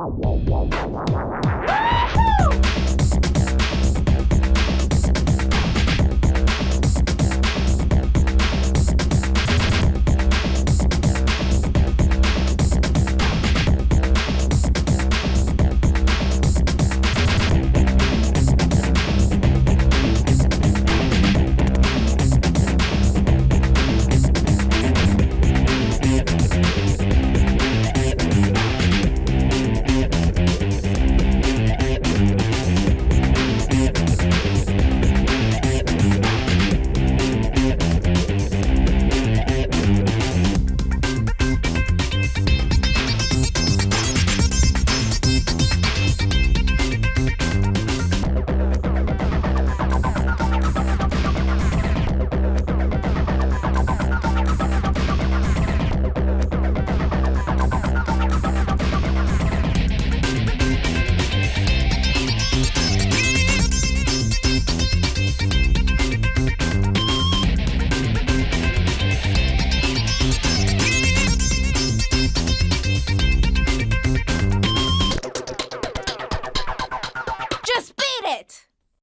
wow, wow, wow.